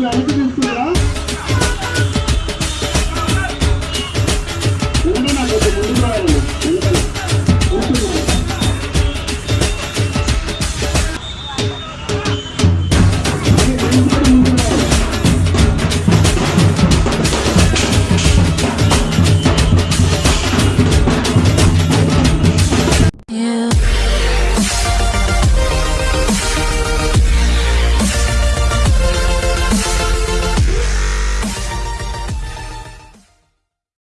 Claro